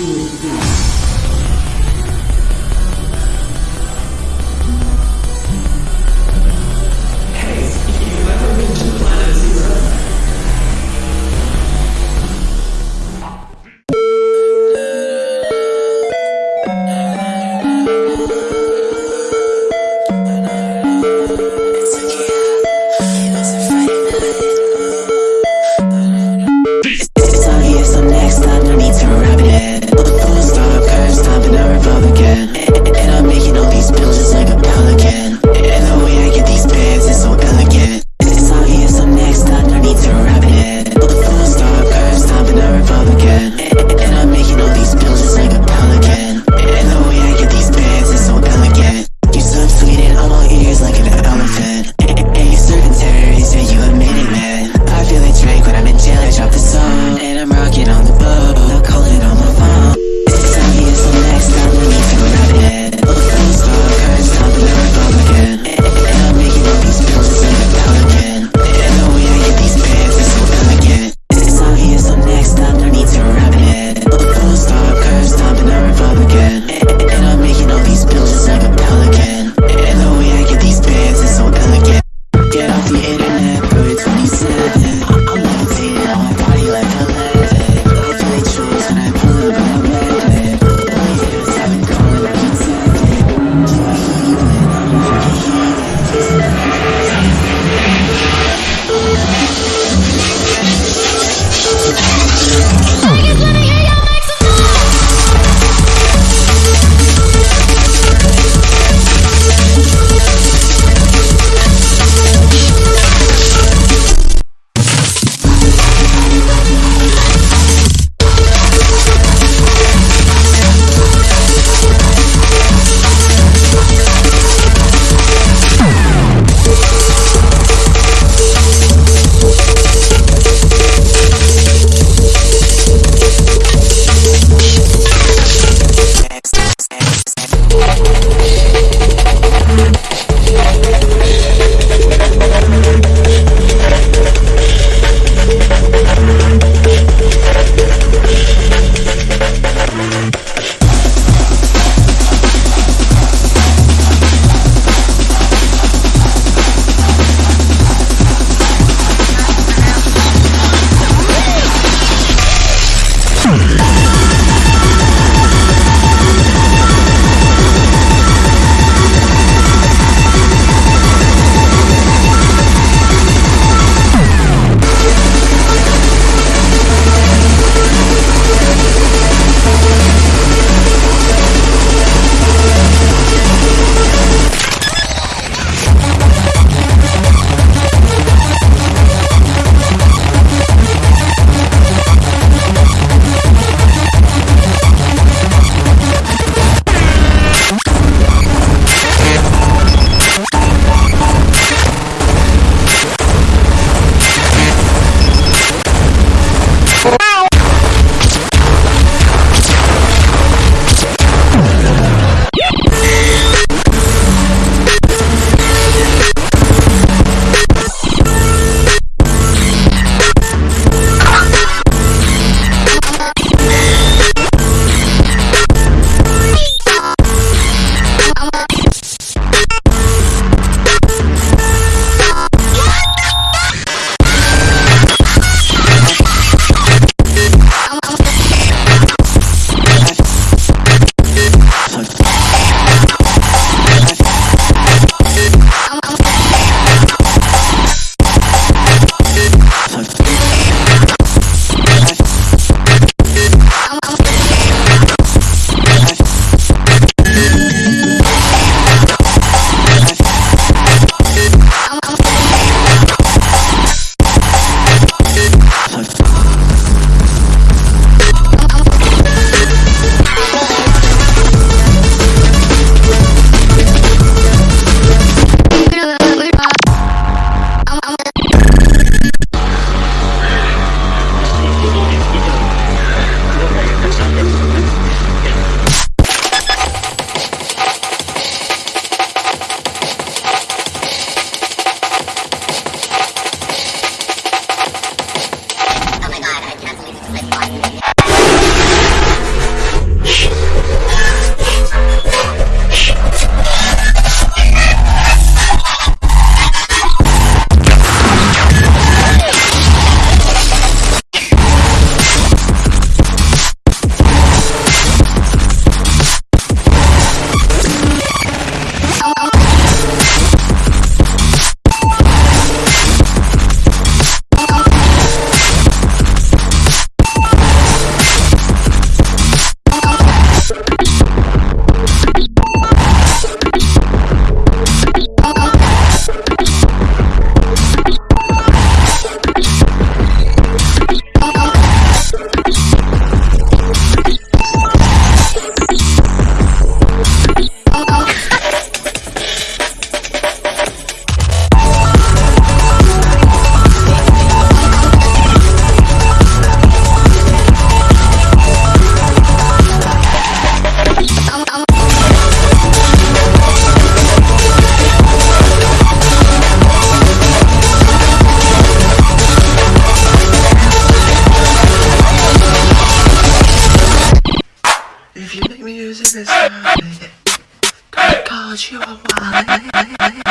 Tudo. Music